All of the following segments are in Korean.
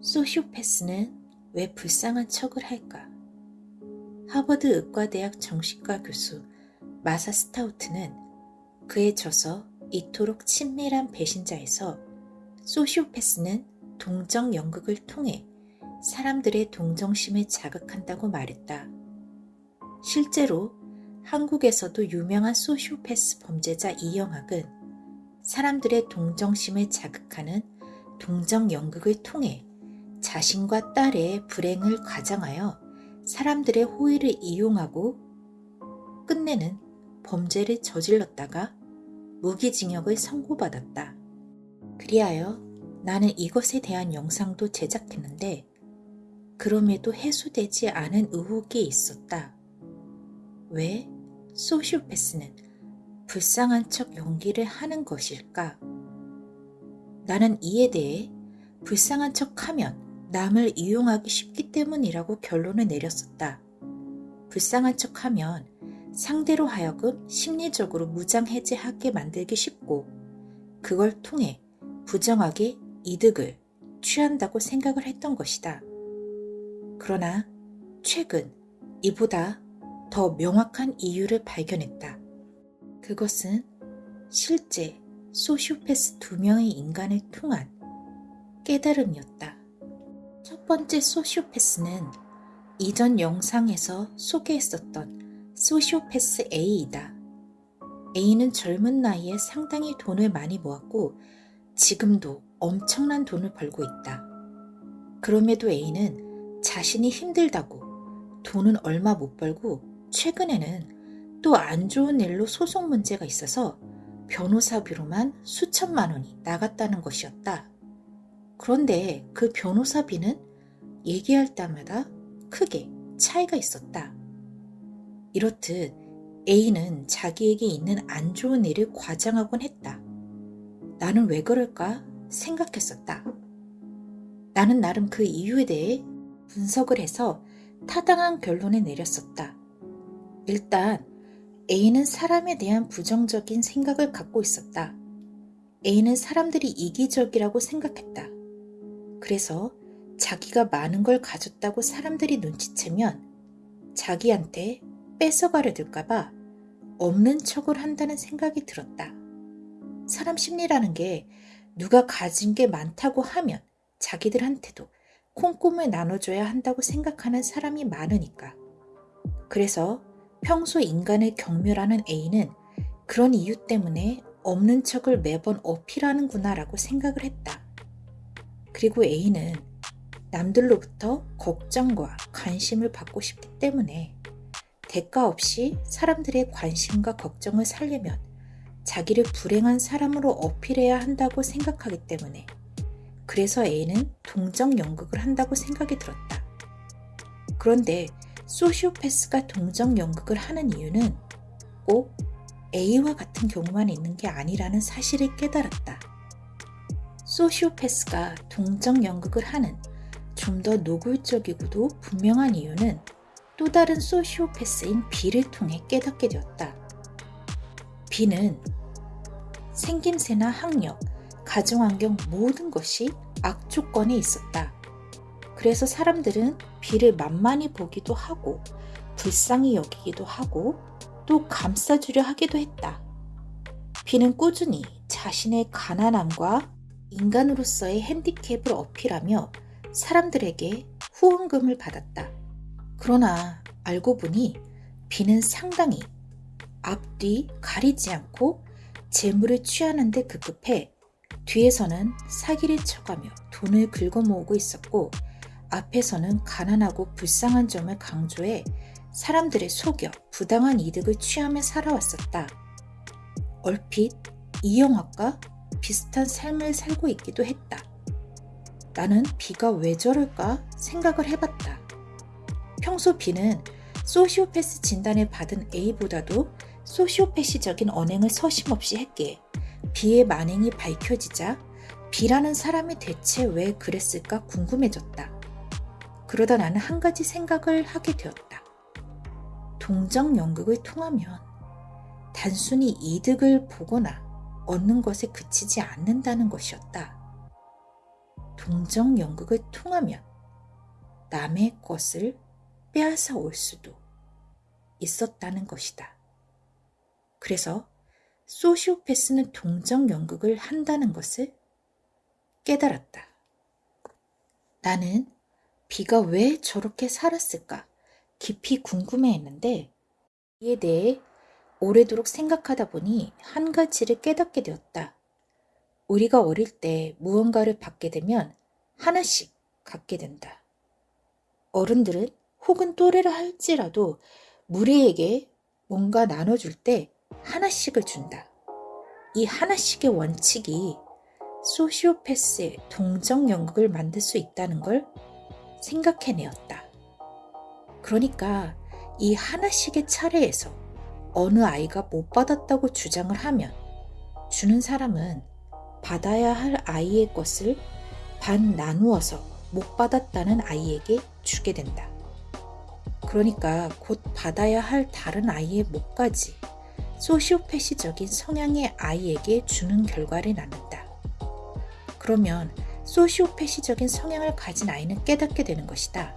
소시오패스는 왜 불쌍한 척을 할까? 하버드 의과대학 정신과 교수 마사 스타우트는 그에 져서 이토록 친밀한 배신자에서 소시오패스는 동정 연극을 통해 사람들의 동정심을 자극한다고 말했다. 실제로 한국에서도 유명한 소시오패스 범죄자 이영학은 사람들의 동정심을 자극하는 동정 연극을 통해 자신과 딸의 불행을 가장하여 사람들의 호의를 이용하고 끝내는 범죄를 저질렀다가 무기징역을 선고받았다. 그리하여 나는 이것에 대한 영상도 제작했는데 그럼에도 해소되지 않은 의혹이 있었다. 왜 소시오패스는 불쌍한 척 연기를 하는 것일까? 나는 이에 대해 불쌍한 척 하면 남을 이용하기 쉽기 때문이라고 결론을 내렸었다. 불쌍한 척 하면 상대로 하여금 심리적으로 무장해제하게 만들기 쉽고 그걸 통해 부정하게 이득을 취한다고 생각을 했던 것이다. 그러나 최근 이보다 더 명확한 이유를 발견했다. 그것은 실제 소시오패스 두 명의 인간을 통한 깨달음이었다. 첫 번째 소시오패스는 이전 영상에서 소개했었던 소시오패스 A이다. A는 젊은 나이에 상당히 돈을 많이 모았고 지금도 엄청난 돈을 벌고 있다. 그럼에도 A는 자신이 힘들다고 돈은 얼마 못 벌고 최근에는 또 안 좋은 일로 소송 문제가 있어서 변호사비로만 수천만 원이 나갔다는 것이었다. 그런데 그 변호사비는 얘기할 때마다 크게 차이가 있었다. 이렇듯 A는 자기에게 있는 안 좋은 일을 과장하곤 했다. 나는 왜 그럴까 생각했었다. 나는 나름 그 이유에 대해 분석을 해서 타당한 결론을 내렸었다. 일단 A는 사람에 대한 부정적인 생각을 갖고 있었다. A는 사람들이 이기적이라고 생각했다. 그래서 자기가 많은 걸 가졌다고 사람들이 눈치채면 자기한테 뺏어가려 들까봐 없는 척을 한다는 생각이 들었다. 사람 심리라는 게 누가 가진 게 많다고 하면 자기들한테도 콩꿈을 나눠줘야 한다고 생각하는 사람이 많으니까. 그래서 평소 인간을 경멸하는 A는 그런 이유 때문에 없는 척을 매번 어필하는구나 라고 생각을 했다. 그리고 A는 남들로부터 걱정과 관심을 받고 싶기 때문에 대가 없이 사람들의 관심과 걱정을 살려면 자기를 불행한 사람으로 어필해야 한다고 생각하기 때문에 그래서 A는 동정 연극을 한다고 생각이 들었다. 그런데 소시오패스가 동정 연극을 하는 이유는 꼭 A와 같은 경우만 있는 게 아니라는 사실을 깨달았다. 소시오패스가 동정 연극을 하는 좀 더 노골적이고도 분명한 이유는 또 다른 소시오패스인 B를 통해 깨닫게 되었다. B는 생김새나 학력, 가정환경 모든 것이 악조건에 있었다. 그래서 사람들은 비를 만만히 보기도 하고 불쌍히 여기기도 하고 또 감싸주려 하기도 했다. 비는 꾸준히 자신의 가난함과 인간으로서의 핸디캡을 어필하며 사람들에게 후원금을 받았다. 그러나 알고 보니 비는 상당히 앞뒤 가리지 않고 재물을 취하는 데 급급해 뒤에서는 사기를 쳐가며 돈을 긁어 모으고 있었고 앞에서는 가난하고 불쌍한 점을 강조해 사람들의 속여 부당한 이득을 취하며 살아왔었다. 얼핏 이영학과 비슷한 삶을 살고 있기도 했다. 나는 비가 왜 저럴까 생각을 해봤다. 평소 비는 소시오패스 진단을 받은 A보다도 소시오패시적인 언행을 서심없이 했기에 비의 만행이 밝혀지자 비라는 사람이 대체 왜 그랬을까 궁금해졌다. 그러다 나는 한 가지 생각을 하게 되었다. 동정 연극을 통하면 단순히 이득을 보거나 얻는 것에 그치지 않는다는 것이었다. 동정 연극을 통하면 남의 것을 빼앗아 올 수도 있었다는 것이다. 그래서 소시오패스는 동정 연극을 한다는 것을 깨달았다. 나는 비가 왜 저렇게 살았을까 깊이 궁금해했는데 이에 대해 오래도록 생각하다 보니 한 가지를 깨닫게 되었다. 우리가 어릴 때 무언가를 받게 되면 하나씩 갖게 된다. 어른들은 혹은 또래를 할지라도 무리에게 뭔가 나눠줄 때 하나씩을 준다. 이 하나씩의 원칙이 소시오패스의 동정 연극을 만들 수 있다는 걸 생각해내었다. 그러니까 이 하나씩의 차례에서 어느 아이가 못 받았다고 주장을 하면 주는 사람은 받아야 할 아이의 것을 반 나누어서 못 받았다는 아이에게 주게 된다. 그러니까 곧 받아야 할 다른 아이의 몫까지 소시오패시적인 성향의 아이에게 주는 결과를 낳는다. 그러면 소시오패시적인 성향을 가진 아이는 깨닫게 되는 것이다.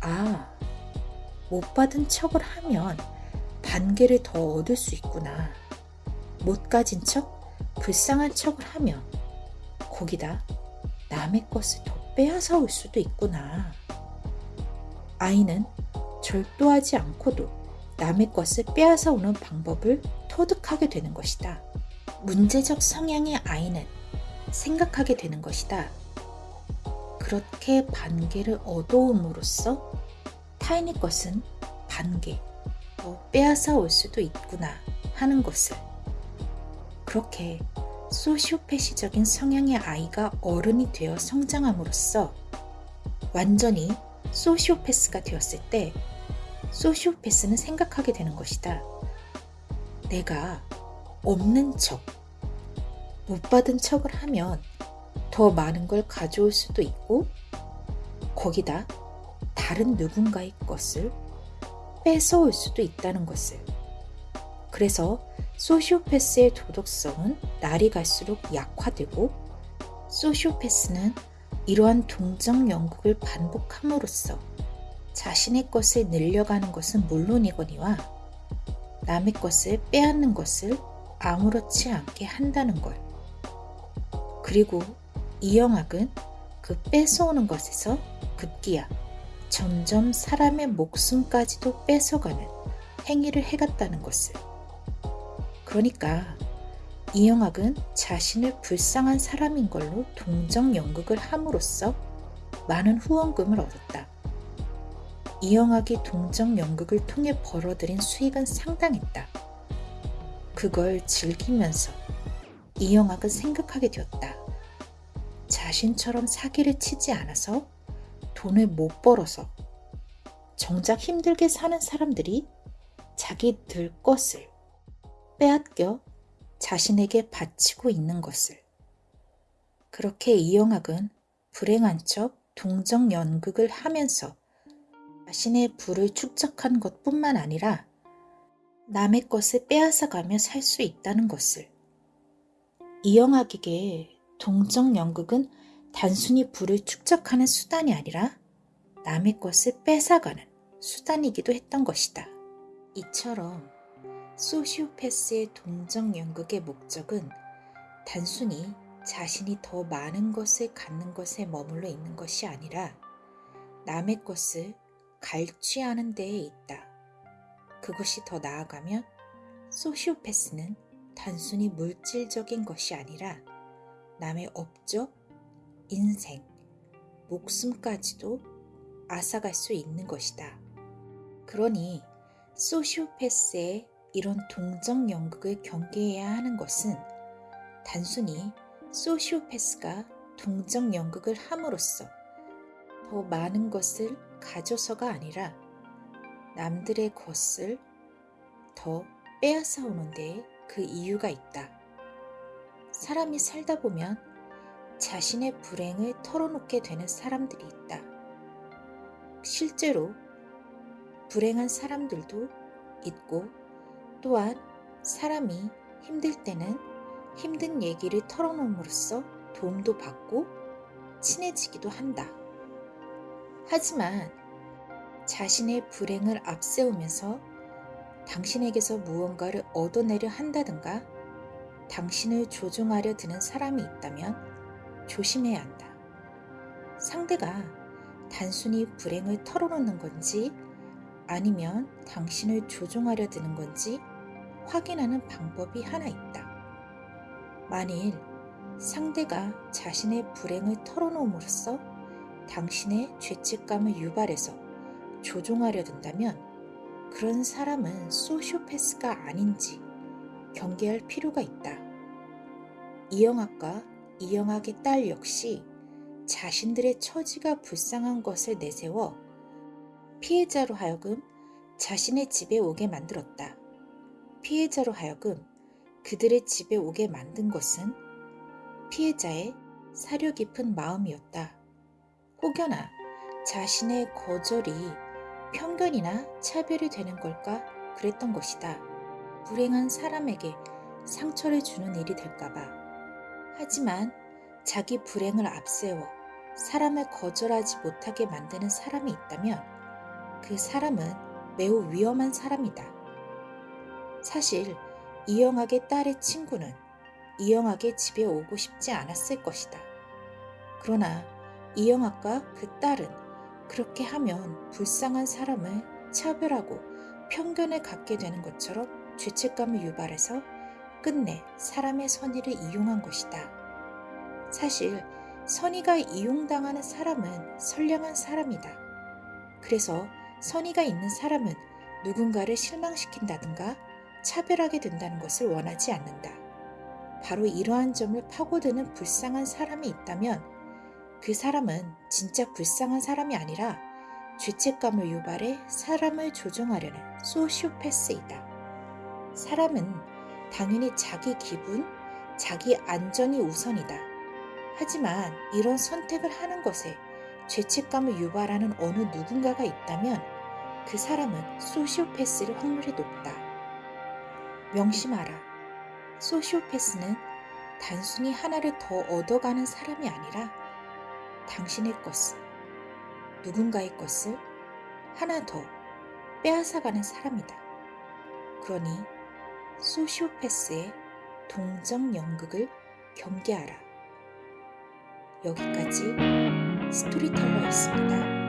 아, 못 받은 척을 하면 반개를 더 얻을 수 있구나. 못 가진 척, 불쌍한 척을 하면 거기다 남의 것을 더 빼앗아 올 수도 있구나. 아이는 절도하지 않고도 남의 것을 빼앗아 오는 방법을 터득하게 되는 것이다. 문제적 성향의 아이는 생각하게 되는 것이다. 그렇게 반개를 얻어옴으로써 타인의 것은 반개, 더 빼앗아 올 수도 있구나 하는 것을. 그렇게 소시오패시적인 성향의 아이가 어른이 되어 성장함으로써 완전히 소시오패스가 되었을 때 소시오패스는 생각하게 되는 것이다. 내가 없는 척, 못 받은 척을 하면 더 많은 걸 가져올 수도 있고 거기다 다른 누군가의 것을 뺏어올 수도 있다는 것을. 그래서 소시오패스의 도덕성은 날이 갈수록 약화되고 소시오패스는 이러한 동정 연극을 반복함으로써 자신의 것을 늘려가는 것은 물론이거니와 남의 것을 빼앗는 것을 아무렇지 않게 한다는 걸. 그리고 이영학은 그 뺏어오는 것에서 급기야 점점 사람의 목숨까지도 뺏어가는 행위를 해갔다는 것을. 그러니까 이영학은 자신을 불쌍한 사람인 걸로 동정 연극을 함으로써 많은 후원금을 얻었다. 이영학이 동정 연극을 통해 벌어들인 수익은 상당했다. 그걸 즐기면서 이영학은 생각하게 되었다. 자신처럼 사기를 치지 않아서 돈을 못 벌어서 정작 힘들게 사는 사람들이 자기들 것을 빼앗겨 자신에게 바치고 있는 것을. 그렇게 이영학은 불행한 척 동정 연극을 하면서 자신의 부를 축적한 것 뿐만 아니라 남의 것을 빼앗아가며 살 수 있다는 것을. 이영학에게 동정 연극은 단순히 부를 축적하는 수단이 아니라 남의 것을 뺏어가는 수단이기도 했던 것이다. 이처럼 소시오패스의 동정 연극의 목적은 단순히 자신이 더 많은 것을 갖는 것에 머물러 있는 것이 아니라 남의 것을 갈취하는 데에 있다. 그것이 더 나아가면 소시오패스는 단순히 물질적인 것이 아니라 남의 업적, 인생, 목숨까지도 앗아갈 수 있는 것이다. 그러니 소시오패스의 이런 동정 연극을 경계해야 하는 것은 단순히 소시오패스가 동정 연극을 함으로써 더 많은 것을 가져서가 아니라 남들의 것을 더 빼앗아 오는 데 그 이유가 있다. 사람이 살다 보면 자신의 불행을 털어놓게 되는 사람들이 있다. 실제로 불행한 사람들도 있고 또한 사람이 힘들 때는 힘든 얘기를 털어놓음으로써 도움도 받고 친해지기도 한다. 하지만 자신의 불행을 앞세우면서 당신에게서 무언가를 얻어내려 한다든가 당신을 조종하려 드는 사람이 있다면 조심해야 한다. 상대가 단순히 불행을 털어놓는 건지 아니면 당신을 조종하려 드는 건지 확인하는 방법이 하나 있다. 만일 상대가 자신의 불행을 털어놓음으로써 당신의 죄책감을 유발해서 조종하려 든다면 그런 사람은 소시오패스가 아닌지 경계할 필요가 있다. 이영학과 이영학의 딸 역시 자신들의 처지가 불쌍한 것을 내세워 피해자로 하여금 자신의 집에 오게 만들었다. 피해자로 하여금 그들의 집에 오게 만든 것은 피해자의 사려 깊은 마음이었다. 혹여나 자신의 거절이 편견이나 차별이 되는 걸까 그랬던 것이다. 불행한 사람에게 상처를 주는 일이 될까봐. 하지만 자기 불행을 앞세워 사람을 거절하지 못하게 만드는 사람이 있다면 그 사람은 매우 위험한 사람이다. 사실 이영학의 딸의 친구는 이영학의 집에 오고 싶지 않았을 것이다. 그러나 이영학과 그 딸은 그렇게 하면 불쌍한 사람을 차별하고 편견을 갖게 되는 것처럼 죄책감을 유발해서 끝내 사람의 선의를 이용한 것이다. 사실 선의가 이용당하는 사람은 선량한 사람이다. 그래서 선의가 있는 사람은 누군가를 실망시킨다든가 차별하게 된다는 것을 원하지 않는다. 바로 이러한 점을 파고드는 불쌍한 사람이 있다면 그 사람은 진짜 불쌍한 사람이 아니라 죄책감을 유발해 사람을 조종하려는 소시오패스이다. 사람은 당연히 자기 기분, 자기 안전이 우선이다. 하지만 이런 선택을 하는 것에 죄책감을 유발하는 어느 누군가가 있다면 그 사람은 소시오패스일 확률이 높다. 명심하라. 소시오패스는 단순히 하나를 더 얻어가는 사람이 아니라 당신의 것을, 누군가의 것을 하나 더 빼앗아가는 사람이다. 그러니 소시오패스의 동정 연극을 경계하라. 여기까지 스토리텔러였습니다.